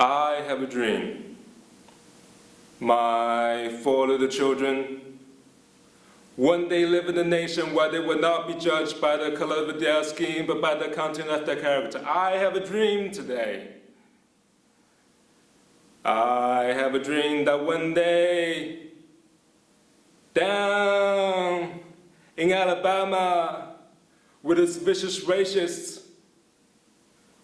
I have a dream. My four little children one day live in a nation where they will not be judged by the color of their skin, but by the content of their character. I have a dream today. I have a dream that one day, down in Alabama, with its vicious racists,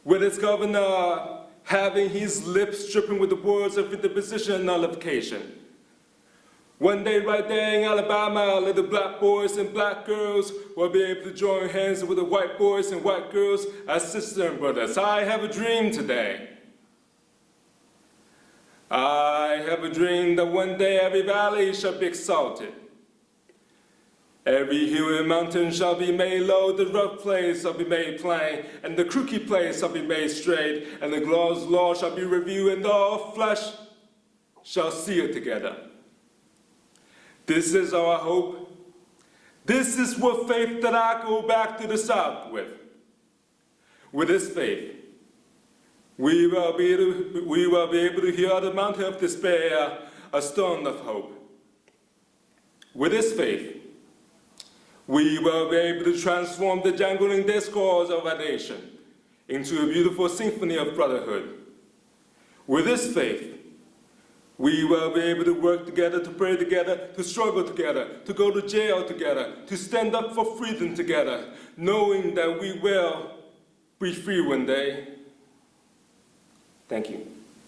with its governor having his lips dripping with the words of interposition nullification. One day right there in Alabama, little black boys and black girls will be able to join hands with the white boys and white girls as sisters and brothers. I have a dream today. I have a dream that one day every valley shall be exalted. Every hill and mountain shall be made low, the rough place shall be made plain, and the crooked place shall be made straight, and the Lord's law shall be reviewed, and all flesh shall see it together. This is our hope. This is what faith that I go back to the South with. With this faith, we will be able to, we will be able to hear the mountain of despair, a stone of hope. With this faith, we will be able to transform the jangling discourse of our nation into a beautiful symphony of brotherhood. With this faith, we will be able to work together, to pray together, to struggle together, to go to jail together, to stand up for freedom together, knowing that we will be free one day. Thank you.